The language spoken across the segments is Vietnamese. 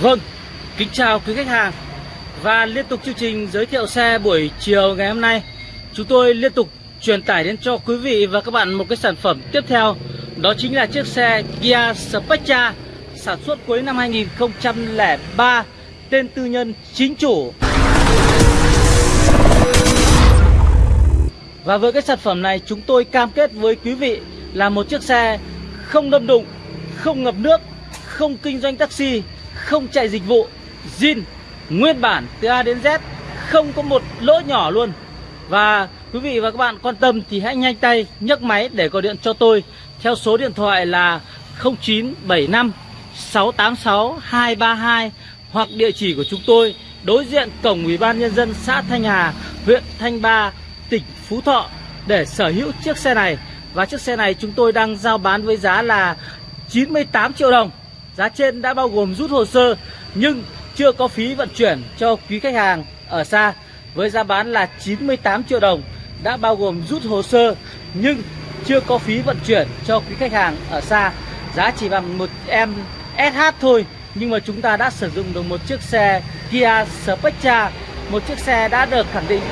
Vâng, kính chào quý khách hàng. Và liên tục chương trình giới thiệu xe buổi chiều ngày hôm nay Chúng tôi liên tục truyền tải đến cho quý vị và các bạn một cái sản phẩm tiếp theo Đó chính là chiếc xe Kia Spectra Sản xuất cuối năm 2003 Tên tư nhân chính chủ. Và với cái sản phẩm này chúng tôi cam kết với quý vị là một chiếc xe không đâm đụng, không ngập nước, không kinh doanh taxi không chạy dịch vụ zin nguyên bản từ A đến Z không có một lỗ nhỏ luôn. Và quý vị và các bạn quan tâm thì hãy nhanh tay nhấc máy để gọi điện cho tôi theo số điện thoại là 0975 686 232 hoặc địa chỉ của chúng tôi đối diện cổng Ủy ban nhân dân xã Thanh Hà, huyện Thanh Ba, tỉnh Phú Thọ để sở hữu chiếc xe này. Và chiếc xe này chúng tôi đang giao bán với giá là 98 triệu đồng. Giá trên đã bao gồm rút hồ sơ, nhưng chưa có phí vận chuyển cho quý khách hàng ở xa với giá bán là 98 triệu đồng, đã bao gồm rút hồ sơ, nhưng chưa có phí vận chuyển cho quý khách hàng ở xa giá chỉ bằng một em SH thôi, nhưng mà chúng ta đã sử dụng được một chiếc xe Kia Spectra một chiếc xe đã được khẳng định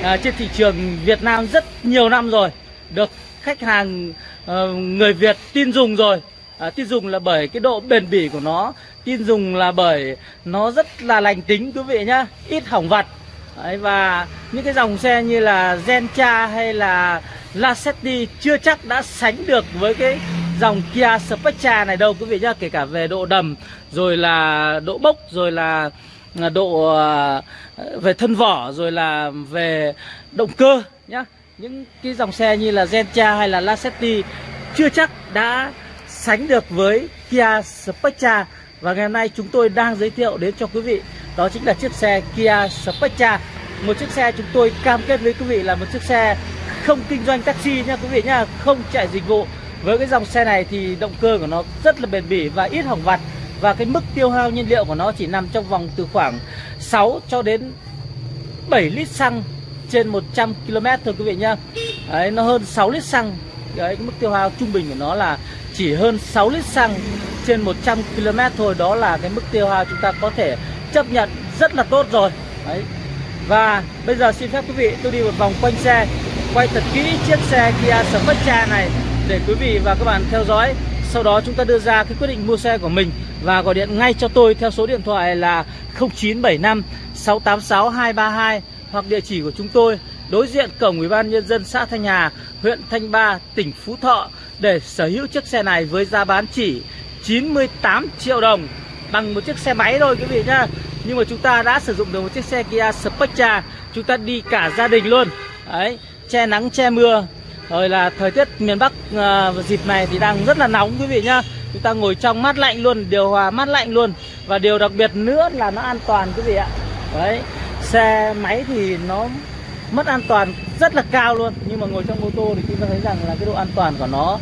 uh, trên thị trường Việt Nam rất nhiều năm rồi được khách hàng uh, người Việt tin dùng rồi. À, tin dùng là bởi cái độ bền bỉ của nó tin dùng là bởi nó rất là lành tính quý vị nhá ít hỏng vặt. Đấy, và những cái dòng xe như là Gentra hay là Lacetti chưa chắc đã sánh được với cái dòng Kia Spectra này đâu quý vị nhá kể cả về độ đầm rồi là độ bốc rồi là à, độ à, về thân vỏ rồi là về động cơ nhá. Những cái dòng xe như là Gentra hay là Lacetti chưa chắc đã sánh được với Kia Spectra và ngày hôm nay chúng tôi đang giới thiệu đến cho quý vị, đó chính là chiếc xe Kia Spectra một chiếc xe chúng tôi cam kết với quý vị là một chiếc xe không kinh doanh taxi nha quý vị nha không chạy dịch vụ. Với cái dòng xe này thì động cơ của nó rất là bền bỉ và ít hỏng vặt. Và cái mức tiêu hao nhiên liệu của nó chỉ nằm trong vòng từ khoảng 6 cho đến 7 lít xăng trên 100 km thôi quý vị nhá. Đấy, nó hơn 6 lít xăng. Đấy, cái mức tiêu hao trung bình của nó là chỉ hơn 6 lít xăng trên 100 km thôi. Đó là cái mức tiêu hao chúng ta có thể chấp nhận rất là tốt rồi. Đấy. Và bây giờ xin phép quý vị tôi đi một vòng quanh xe Quay thật kỹ chiếc xe Kia Spectra này Để quý vị và các bạn theo dõi. Sau đó chúng ta đưa ra cái quyết định mua xe của mình Và gọi điện ngay cho tôi theo số điện thoại là 0975 686 232 Hoặc địa chỉ của chúng tôi đối diện cổng Ủy ban nhân dân xã Thanh Hà, huyện Thanh Ba, tỉnh Phú Thọ để sở hữu chiếc xe này với giá bán chỉ 98 triệu đồng bằng một chiếc xe máy thôi quý vị nhá. Nhưng mà chúng ta đã sử dụng được một chiếc xe Kia Spectra, chúng ta đi cả gia đình luôn. Đấy, che nắng che mưa. Rồi là thời tiết miền Bắc à, dịp này thì đang rất là nóng quý vị nhá. Chúng ta ngồi trong mát lạnh luôn, điều hòa mát lạnh luôn. Và điều đặc biệt nữa là nó an toàn quý vị ạ. Đấy, xe máy thì nó mất an toàn rất là cao luôn nhưng mà ngồi trong ô tô thì chúng ta thấy rằng là cái độ an toàn của nó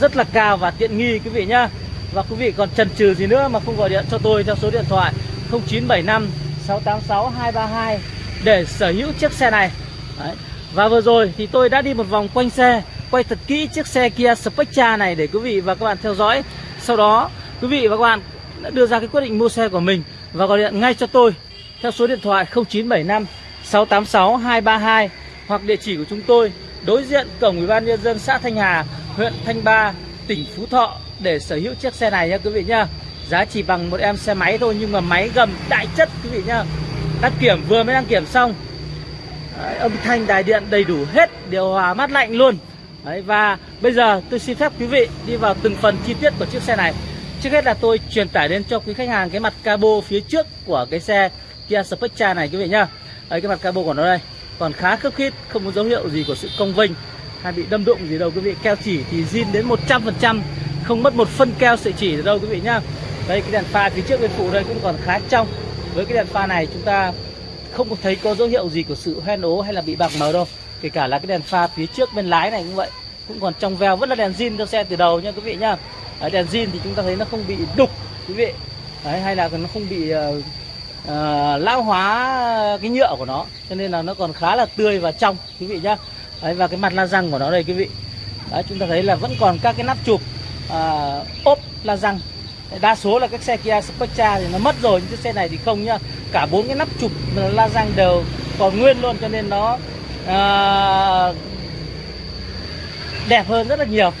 rất là cao và tiện nghi quý vị nhá và quý vị còn chần chừ gì nữa mà không gọi điện cho tôi theo số điện thoại 0975 686 232 để sở hữu chiếc xe này Đấy và vừa rồi thì tôi đã đi một vòng quanh xe quay thật kỹ chiếc xe Kia Spectra này để quý vị và các bạn theo dõi sau đó quý vị và các bạn đã đưa ra cái quyết định mua xe của mình và gọi điện ngay cho tôi theo số điện thoại 0975 686 232 hoặc địa chỉ của chúng tôi đối diện cổng Ủy ban nhân dân xã Thanh Hà, huyện Thanh Ba, tỉnh Phú Thọ để sở hữu chiếc xe này nha quý vị nhá. Giá chỉ bằng một em xe máy thôi nhưng mà máy gầm đại chất quý vị nhá. Đăng kiểm vừa mới đăng kiểm xong. Đấy, âm thanh đài điện đầy đủ hết, điều hòa mát lạnh luôn. Đấy, và bây giờ tôi xin phép quý vị đi vào từng phần chi tiết của chiếc xe này. Trước hết là tôi truyền tải đến cho quý khách hàng cái mặt cabo phía trước của cái xe Kia Spectra này quý vị nhá. Đấy, cái mặt cabo của nó đây còn khá khớp khít không có dấu hiệu gì của sự cong vênh hay bị đâm đụng gì đâu quý vị keo chỉ thì zin đến 100% không mất một phân keo sợi chỉ đâu quý vị nhá đây cái đèn pha phía trước bên phụ đây cũng còn khá trong với cái đèn pha này chúng ta không có thấy có dấu hiệu gì của sự hoen ố hay là bị bạc màu đâu. Kể cả là cái đèn pha phía trước bên lái này cũng vậy. Cũng còn trong veo vẫn là đèn zin cho xe từ đầu nha quý vị nhá. Đấy, đèn zin thì chúng ta thấy nó không bị đục quý vị. Đấy, hay là nó không bị uh, uh, lão hóa cái nhựa của nó. Cho nên là nó còn khá là tươi và trong quý vị nhá. Đấy, và cái mặt la răng của nó đây quý vị. Đấy, chúng ta thấy là vẫn còn các cái nắp chụp uh, ốp la răng đa số là các xe Kia Spectra thì nó mất rồi nhưng chiếc xe này thì không nhá. Cả bốn cái nắp chụp la răng đều còn nguyên luôn cho nên nó à, đẹp hơn rất là nhiều.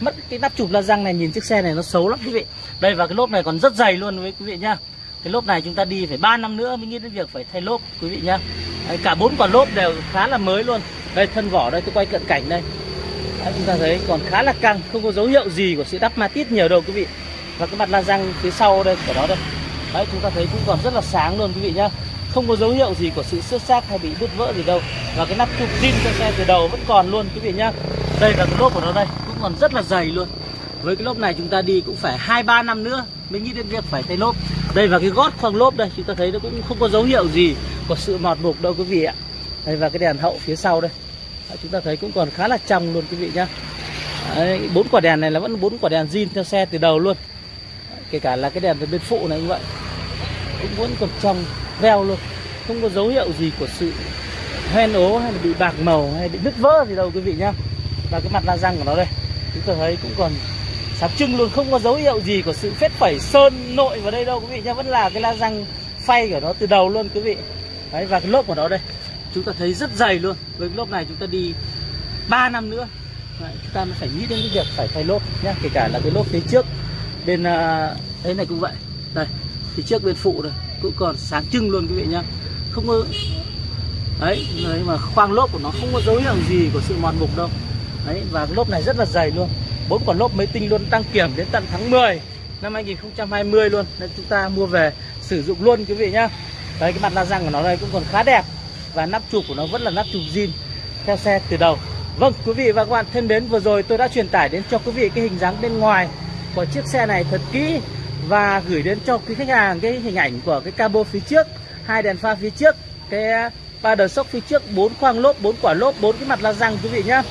Mất cái nắp chụp la răng này nhìn chiếc xe này nó xấu lắm quý vị. Đây và cái lốp này còn rất dày luôn với quý vị nhá. Cái lốp này chúng ta đi phải 3 năm nữa mới nghĩ đến việc phải thay lốp quý vị nhá. Đấy, cả bốn quả lốp đều khá là mới luôn. Đây thân vỏ đây tôi quay cận cảnh đây. Đấy, chúng ta thấy còn khá là căng không có dấu hiệu gì của sự đắp ma tít nhiều đâu quý vị và cái mặt la răng phía sau đây của nó đây. Đấy chúng ta thấy cũng còn rất là sáng luôn quý vị nhá. Không có dấu hiệu gì của sự xước xác hay bị đứt vỡ gì đâu. Và cái nắp chụp zin cho xe từ đầu vẫn còn luôn quý vị nhá. Đây là cái lốp của nó đây cũng còn rất là dày luôn. Với cái lốp này chúng ta đi cũng phải hai ba năm nữa mới nghĩ đến việc phải thay lốp. Đây và cái gót khoang lốp đây chúng ta thấy nó cũng không có dấu hiệu gì của sự mọt mục đâu quý vị ạ. Đây và cái đèn hậu phía sau đây. Đấy, chúng ta thấy cũng còn khá là trong luôn quý vị nhá. Bốn quả đèn này là vẫn bốn quả đèn zin theo xe từ đầu luôn kể cả là cái đèn từ bên phụ này cũng vậy. Cũng vẫn còn trong veo luôn. Không có dấu hiệu gì của sự hoen ố hay là bị bạc màu hay bị nứt vỡ gì đâu quý vị nhá. Và cái mặt la răng của nó đây chúng ta thấy cũng còn sáng trưng luôn. Không có dấu hiệu gì của sự phết phẩy sơn nội vào đây đâu quý vị nhá. Vẫn là cái la răng phay của nó từ đầu luôn quý vị. Đấy và cái lốp của nó đây chúng ta thấy rất dày luôn. Với cái lốp này chúng ta đi 3 năm nữa. Đấy, chúng ta mới phải nghĩ đến cái việc phải thay lốp nhá. Kể cả là cái lốp phía trước bên ờ, đấy này cũng vậy. Đây thì trước bên phụ này cũng còn sáng trưng luôn quý vị nhá. Không có đấy, đấy mà khoang lốp của nó không có dấu hiệu gì của sự mòn mục đâu. Đấy và cái lốp này rất là dày luôn. Bốn quả lốp mới tinh luôn đăng kiểm đến tận tháng 10 năm 2020 luôn. Nên chúng ta mua về sử dụng luôn quý vị nhá. Đấy cái mặt la răng của nó đây cũng còn khá đẹp. Và nắp chụp của nó vẫn là nắp chụp zin theo xe từ đầu. Vâng quý vị và các bạn thân đến vừa rồi tôi đã truyền tải đến cho quý vị cái hình dáng bên ngoài của chiếc xe này thật kỹ và gửi đến cho quý khách hàng cái hình ảnh của cái cabo phía trước hai đèn pha phía trước cái uh, ba đờ sốc phía trước bốn khoang lốp bốn quả lốp bốn cái mặt la răng quý vị nhá.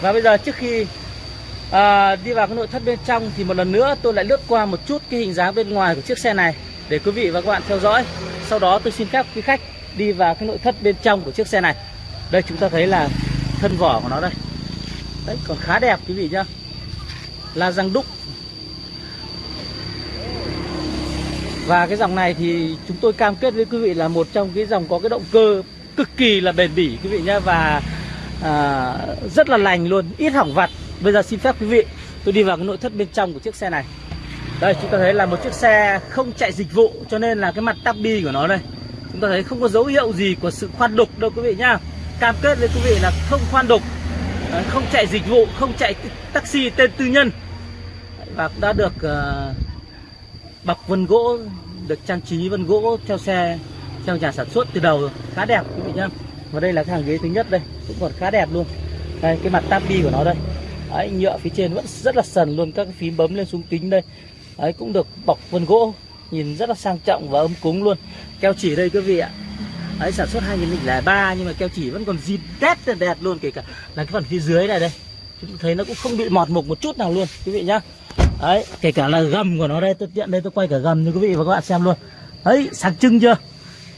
Và bây giờ trước khi à, đi vào cái nội thất bên trong thì một lần nữa tôi lại lướt qua một chút cái hình dáng bên ngoài của chiếc xe này để quý vị và các bạn theo dõi. Sau đó tôi xin phép quý khách đi vào cái nội thất bên trong của chiếc xe này. Đây chúng ta thấy là thân vỏ của nó đây. Đấy còn khá đẹp quý vị nhá. La răng đúc Và cái dòng này thì chúng tôi cam kết với quý vị là một trong cái dòng có cái động cơ cực kỳ là bền bỉ quý vị nhé Và à, rất là lành luôn, ít hỏng vặt. Bây giờ xin phép quý vị tôi đi vào cái nội thất bên trong của chiếc xe này. Đây chúng ta thấy là một chiếc xe không chạy dịch vụ cho nên là cái mặt tabi của nó đây. Chúng ta thấy không có dấu hiệu gì của sự khoan đục đâu quý vị nhá. Cam kết với quý vị là không khoan đục à, Không chạy dịch vụ, không chạy taxi tên tư nhân. Và cũng đã được uh, bọc vân gỗ được trang trí vân gỗ theo xe theo nhà sản xuất từ đầu khá đẹp quý vị nhá. Và đây là cái hàng ghế thứ nhất đây cũng còn khá đẹp luôn. Đây cái mặt tabi của nó đây. Đấy, nhựa phía trên vẫn rất là sần luôn các cái phím bấm lên xuống kính đây. Đấy cũng được bọc vân gỗ nhìn rất là sang trọng và ấm cúng luôn. Keo chỉ đây quý vị ạ. Đấy sản xuất 2003 nhưng mà keo chỉ vẫn còn zin tét đẹp luôn kể cả là cái phần phía dưới này đây. Chúng thấy nó cũng không bị mọt mục một chút nào luôn quý vị nhá đấy, kể cả là gầm của nó đây, tôi tiện đây tôi quay cả gầm cho quý vị và các bạn xem luôn. Đấy sáng trưng chưa?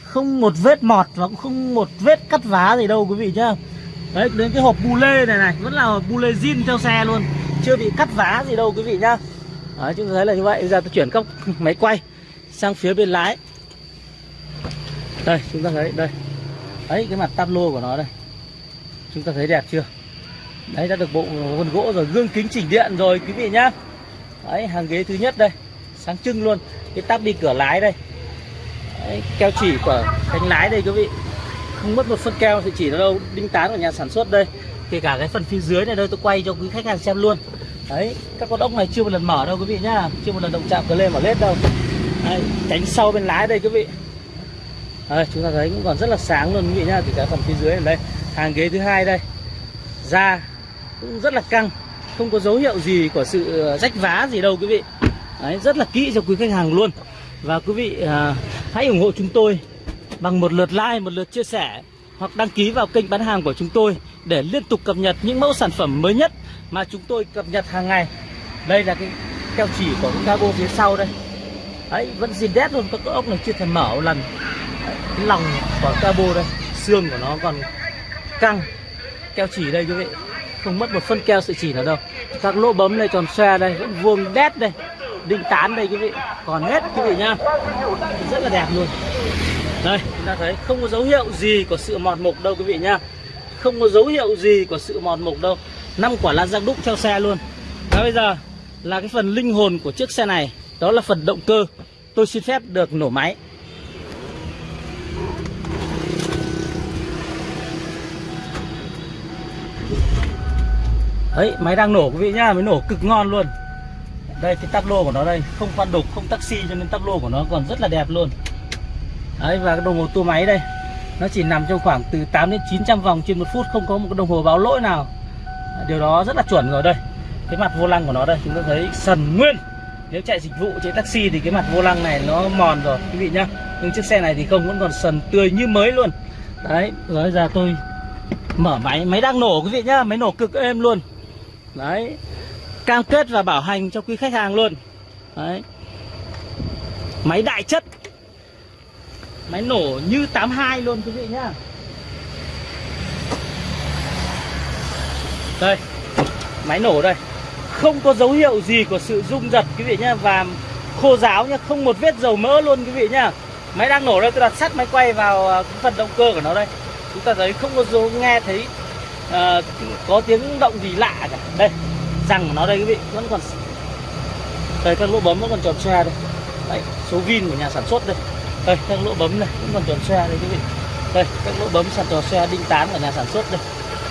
Không một vết mọt và cũng không một vết cắt vá gì đâu quý vị nhá. Đấy, đến cái hộp bu lê này này, vẫn là hộp bu lê zin theo xe luôn. Chưa bị cắt vá gì đâu quý vị nhá. Đấy, chúng ta thấy là như vậy. Bây giờ tôi chuyển góc máy quay sang phía bên lái. Đây, chúng ta thấy, đây. Đấy, cái mặt tablo của nó đây. Chúng ta thấy đẹp chưa? Đấy, đã được bộ vân gỗ rồi, gương kính chỉnh điện rồi, quý vị nhá đấy hàng ghế thứ nhất đây. Sáng trưng luôn. Cái tắp đi cửa lái đây. Đấy, keo chỉ của cánh lái đây quý vị. Không mất một phân keo thì chỉ đâu đinh tán của nhà sản xuất đây. Kể cả cái phần phía dưới này đây tôi quay cho quý khách hàng xem luôn. Đấy các con ốc này chưa một lần mở đâu quý vị nhá. Chưa một lần động chạm cờ lên mở lết đâu. Đấy, cánh sau bên lái đây quý vị. Đấy, chúng ta thấy cũng còn rất là sáng luôn quý vị nhá. Thì cái phần phía dưới này đây. Hàng ghế thứ hai đây. Da cũng rất là căng không có dấu hiệu gì của sự ờ, rách vá gì đâu quý vị. Đấy, rất là kỹ cho quý khách hàng luôn. Và quý vị à, hãy ủng hộ chúng tôi bằng một lượt like một lượt chia sẻ hoặc đăng ký vào kênh bán hàng của chúng tôi để liên tục cập nhật những mẫu sản phẩm mới nhất mà chúng tôi cập nhật hàng ngày. Đây là cái keo chỉ của cái cabo phía sau đây. Đấy vẫn zin đét luôn các ốc này chưa thể mở một lần. Đấy, cái lòng của cabo đây xương của nó còn căng. Keo chỉ đây quý vị không mất một phân keo sợi chỉ nào đâu. Các lỗ bấm này tròn xoe đây, vẫn vuông đét đây. Đinh tán đây, quý vị. Còn hết, quý vị nhá. Rất là đẹp luôn. Đây, chúng ta thấy không có dấu hiệu gì của sự mòn mục đâu, quý vị nhá. Không có dấu hiệu gì của sự mòn mục đâu. Năm quả lan răng đúc theo xe luôn. Và bây giờ là cái phần linh hồn của chiếc xe này. Đó là phần động cơ. Tôi xin phép được nổ máy. Đấy, máy đang nổ quý vị nhá, máy nổ cực ngon luôn. Đây, cái tắp lô của nó đây, không khoan đục, không taxi cho nên tắp lô của nó còn rất là đẹp luôn. Đấy, và cái đồng hồ tua máy đây, nó chỉ nằm trong khoảng từ 8 đến 900 vòng trên một phút, không có một cái đồng hồ báo lỗi nào. Điều đó rất là chuẩn rồi đây. Cái mặt vô lăng của nó đây, chúng ta thấy sần nguyên. Nếu chạy dịch vụ, chạy taxi thì cái mặt vô lăng này nó mòn rồi, quý vị nhá. Nhưng chiếc xe này thì không, vẫn còn sần tươi như mới luôn. Đấy, rồi giờ tôi mở máy máy đang nổ quý vị nhá, máy nổ cực êm luôn đấy. Cam kết và bảo hành cho quý khách hàng luôn. Đấy. Máy đại chất. Máy nổ như 82 luôn, quý vị nhá. Đây. Máy nổ đây. Không có dấu hiệu gì của sự rung giật, quý vị nhá, và khô ráo nhá, không một vết dầu mỡ luôn, quý vị nhá. Máy đang nổ đây, tôi đặt sắt máy quay vào ờ, cái phần động cơ của nó đây. Chúng ta thấy không có dấu, nghe thấy uh, có tiếng động gì lạ cả đây răng của nó đây quý vị vẫn còn đây các lỗ bấm vẫn còn tròn xe đây. Đấy, số vin của nhà sản xuất đây. Đây các lỗ bấm này vẫn còn tròn xe đây quý vị. Đây các lỗ bấm sàn tròn xe đinh tán của nhà sản xuất đây.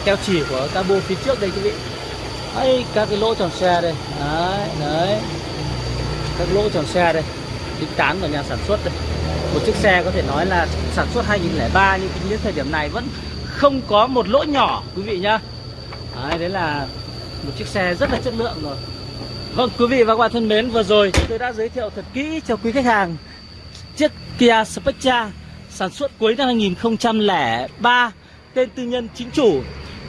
Keo chỉ của cabo phía trước đây quý vị. Đấy các cái lỗ tròn xe đây. Đấy đấy. Các lỗ tròn xe đây. Đinh tán của nhà sản xuất đây. Một chiếc xe có thể nói là sản xuất 2003 nhưng tính đến thời điểm này vẫn không có một lỗ nhỏ quý vị nhá. Đấy, đấy là một chiếc xe rất là chất lượng rồi. Vâng quý vị và các bạn thân mến vừa rồi tôi đã giới thiệu thật kỹ cho quý khách hàng chiếc Kia Spectra sản xuất cuối năm 2003 tên tư nhân chính chủ.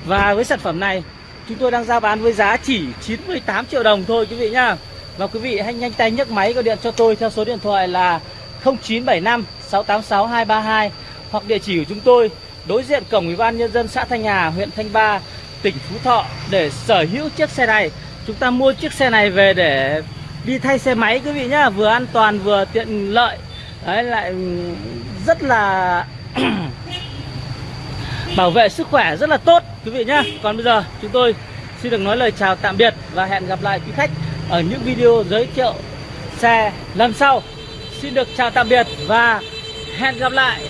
Và với sản phẩm này chúng tôi đang giao bán với giá chỉ 98 triệu đồng thôi quý vị nhá. Và quý vị hãy nhanh tay nhấc máy gọi điện cho tôi theo số điện thoại là 0975 686 232 hoặc địa chỉ của chúng tôi đối diện cổng ủy ban nhân dân xã Thanh Hà, huyện Thanh Ba, tỉnh Phú Thọ để sở hữu chiếc xe này. Chúng ta mua chiếc xe này về để đi thay xe máy quý vị nhá, vừa an toàn vừa tiện lợi. Đấy lại ừ, rất là bảo vệ sức khỏe rất là tốt quý vị nhá. Còn bây giờ chúng tôi xin được nói lời chào tạm biệt và hẹn gặp lại quý khách ở những video giới thiệu xe lần sau. Xin được chào tạm biệt và hẹn gặp lại